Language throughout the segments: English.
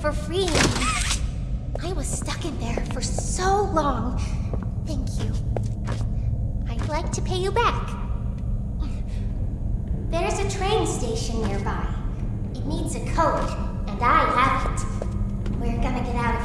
for freeing me. I was stuck in there for so long. Thank you. I'd like to pay you back. There's a train station nearby. It needs a code, and I have it. We're gonna get out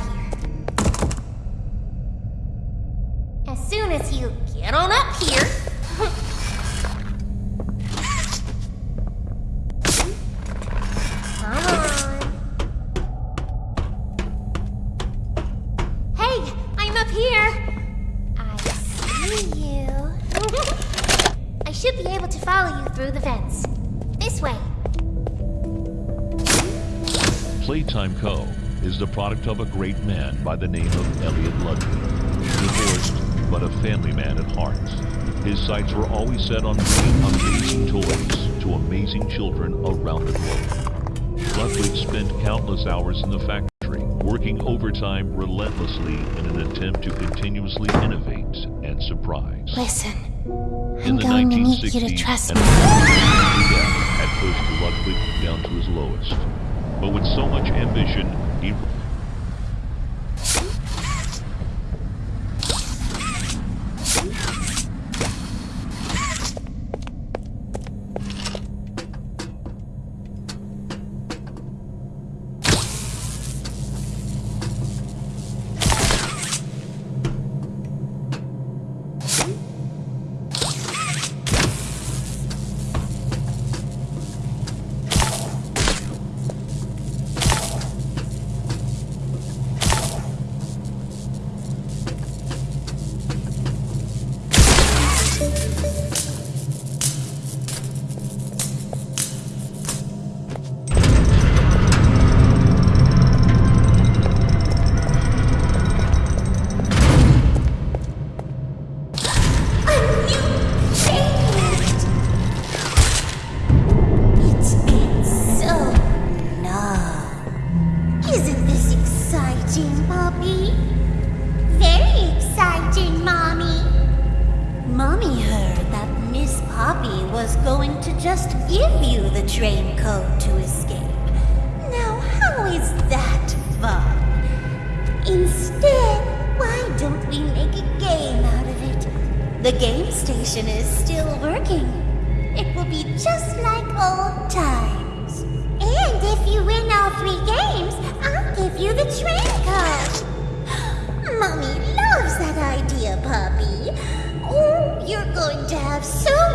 by the name of Elliot Ludwig. Divorced, but a family man at heart. His sights were always set on bringing amazing toys to amazing children around the globe. Ludwig spent countless hours in the factory, working overtime relentlessly in an attempt to continuously innovate and surprise. Listen, I'm the going to need you to 1960s, trust me. had pushed Ludwig down to his lowest. But with so much ambition, he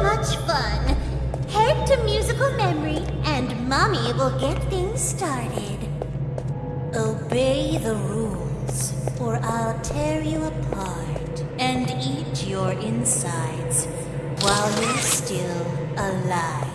much fun. Head to musical memory, and Mommy will get things started. Obey the rules, or I'll tear you apart and eat your insides while you're still alive.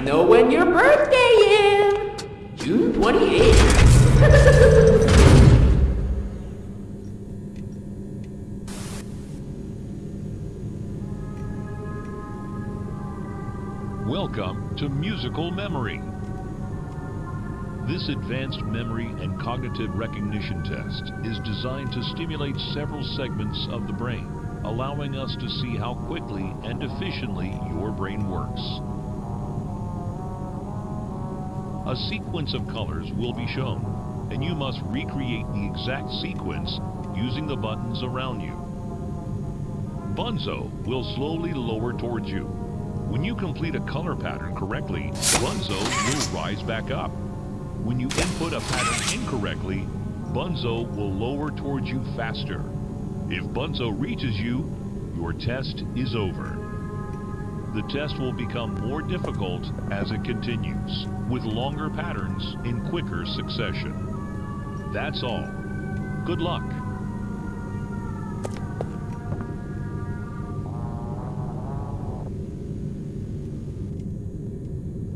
Know when your birthday is. June 28th. Welcome to Musical Memory. This advanced memory and cognitive recognition test is designed to stimulate several segments of the brain, allowing us to see how quickly and efficiently your brain works. A sequence of colors will be shown, and you must recreate the exact sequence using the buttons around you. Bunzo will slowly lower towards you. When you complete a color pattern correctly, Bunzo will rise back up. When you input a pattern incorrectly, Bunzo will lower towards you faster. If Bunzo reaches you, your test is over. The test will become more difficult as it continues, with longer patterns in quicker succession. That's all. Good luck.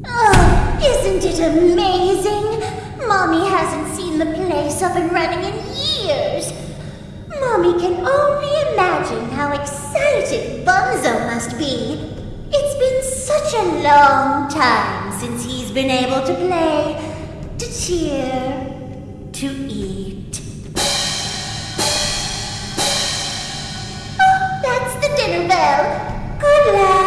Oh, isn't it amazing? Mommy hasn't seen the place up and running in years. Mommy can only imagine how excited Bunzo must be. It's been such a long time since he's been able to play, to cheer, to eat. Oh, that's the dinner bell. Good luck.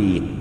Three.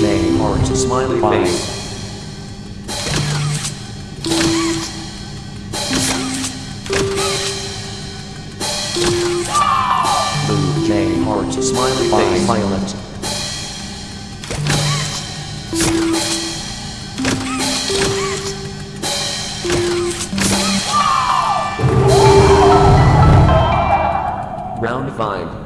William Orange smiley face. Smiley face. Violet. Round 5.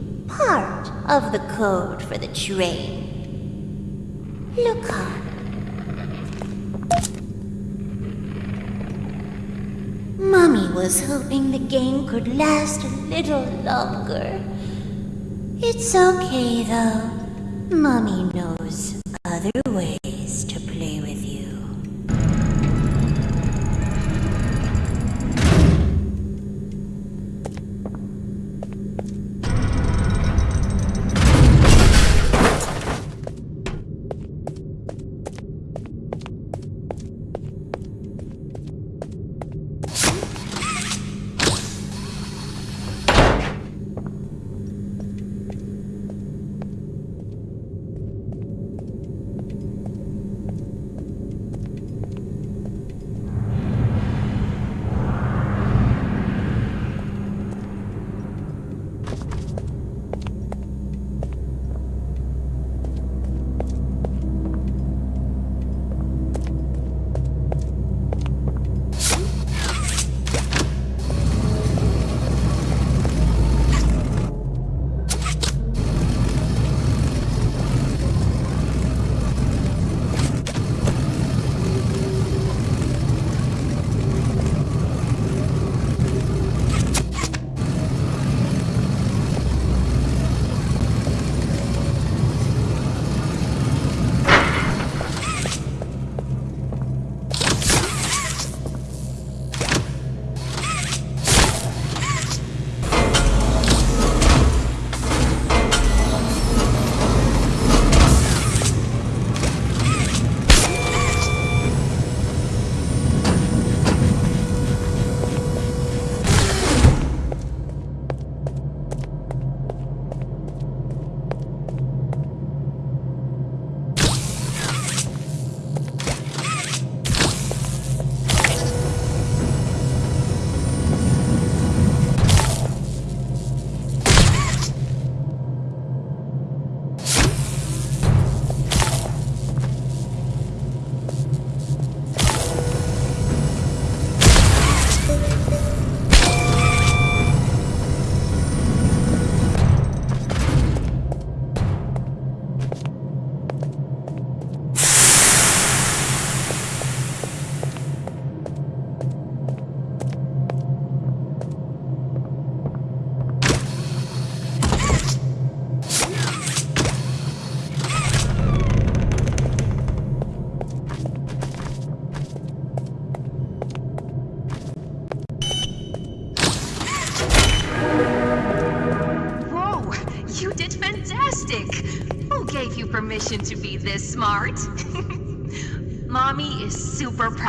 part of the code for the train. Look on. Mommy was hoping the game could last a little longer. It's okay though. Mommy knows other ways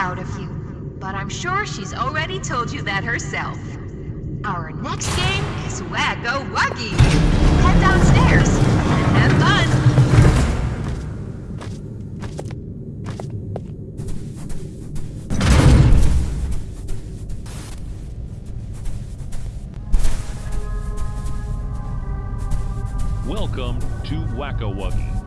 proud of you, but I'm sure she's already told you that herself. Our next game is Whack-A-Wuggy. Head downstairs and have fun. Welcome to Whack-A-Wuggy.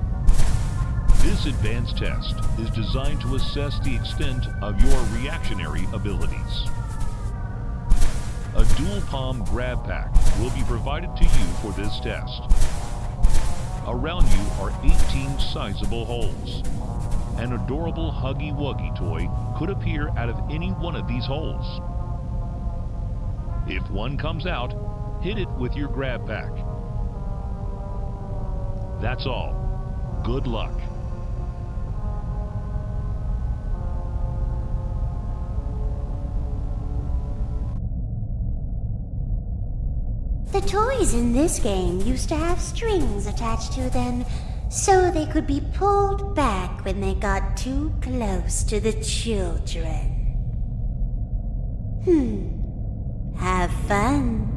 This advanced test is designed to assess the extent of your reactionary abilities. A dual palm grab pack will be provided to you for this test. Around you are 18 sizable holes. An adorable Huggy Wuggy toy could appear out of any one of these holes. If one comes out, hit it with your grab pack. That's all. Good luck. The toys in this game used to have strings attached to them so they could be pulled back when they got too close to the children. Hmm. Have fun.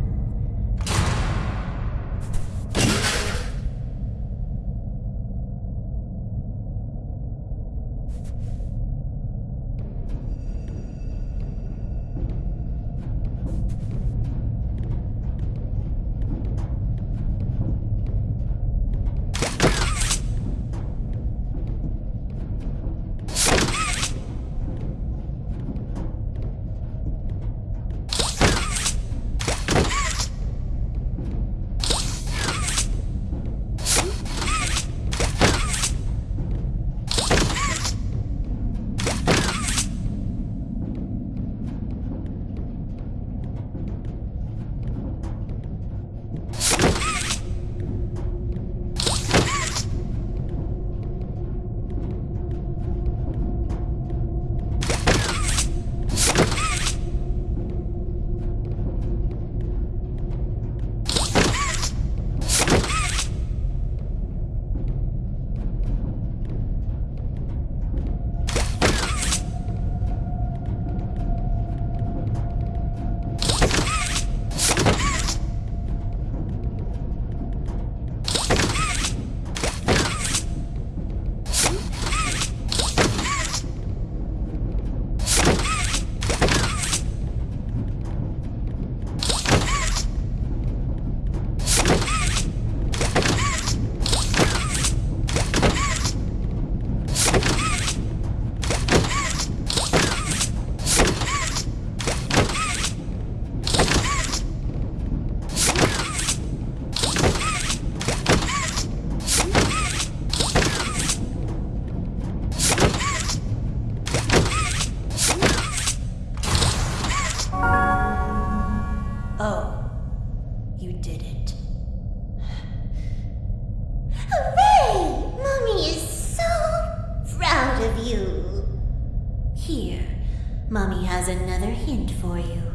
has another hint for you.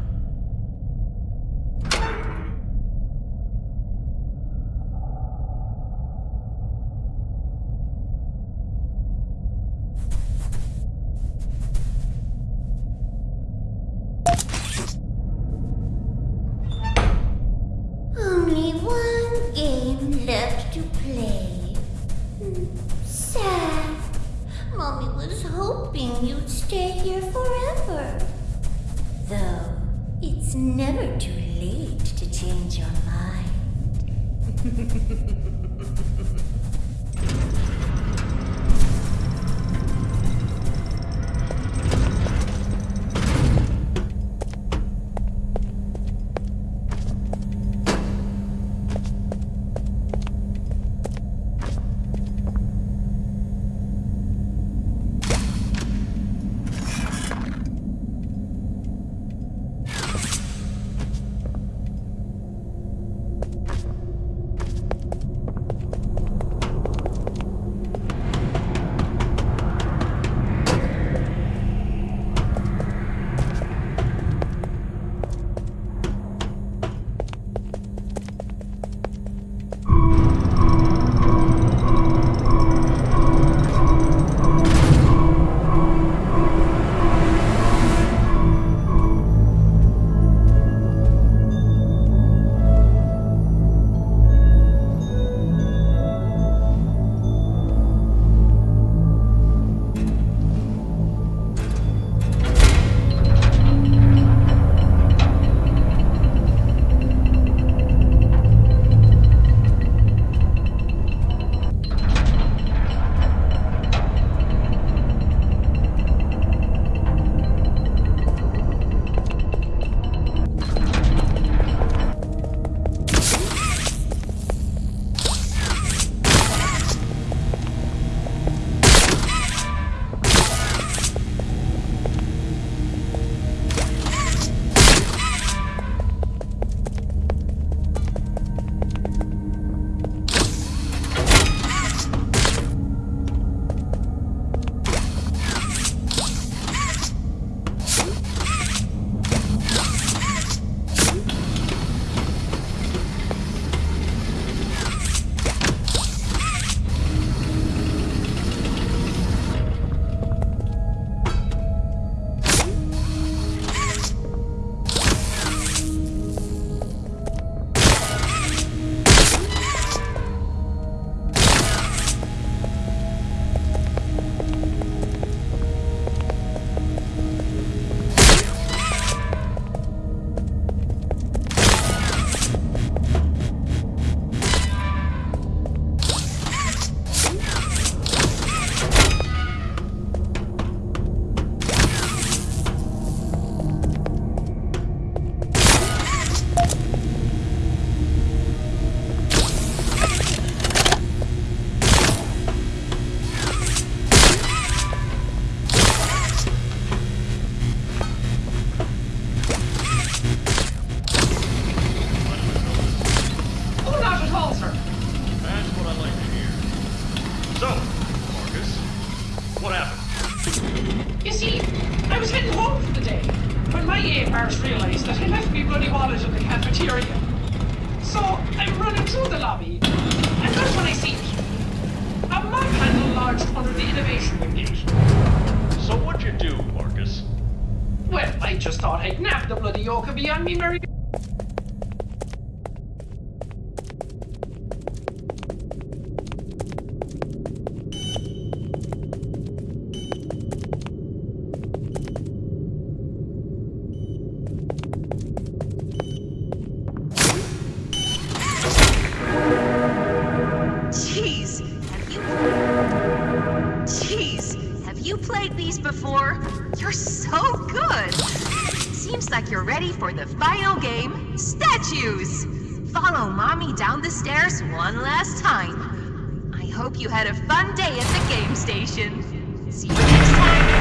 You played these before. You're so good. Seems like you're ready for the final game, statues. Follow mommy down the stairs one last time. I hope you had a fun day at the game station. See you next time.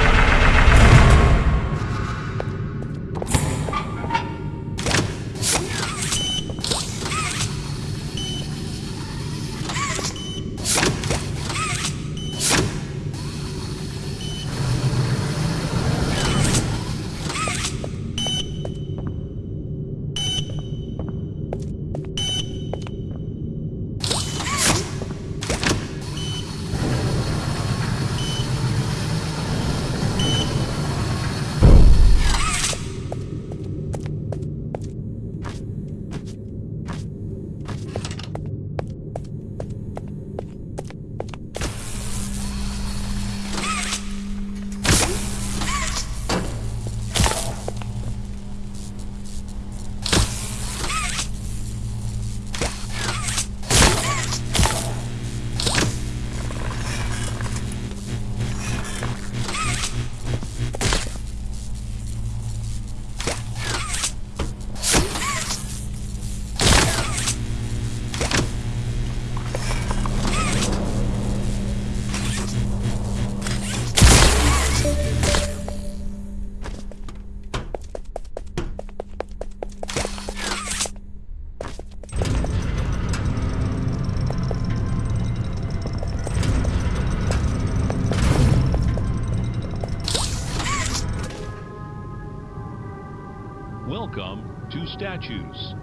Statues.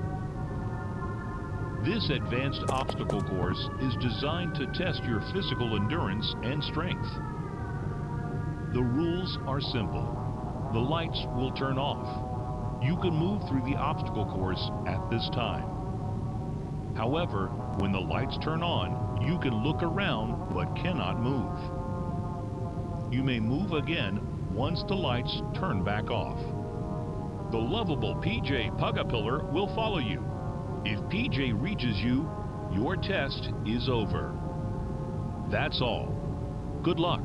This advanced obstacle course is designed to test your physical endurance and strength. The rules are simple. The lights will turn off. You can move through the obstacle course at this time. However, when the lights turn on, you can look around but cannot move. You may move again once the lights turn back off. The lovable PJ Pug-a-Pillar will follow you. If PJ reaches you, your test is over. That's all. Good luck.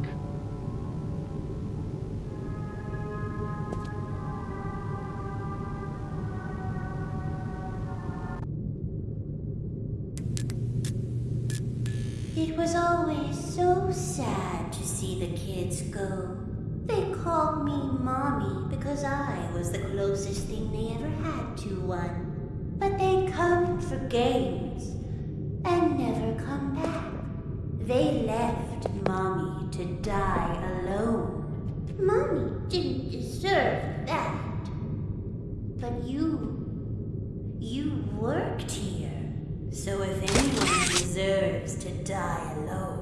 It was always so sad to see the kids go. I was the closest thing they ever had to one. But they come for games and never come back. They left Mommy to die alone. Mommy didn't deserve that. But you, you worked here. So if anyone deserves to die alone,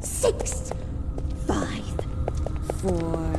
six, five, four,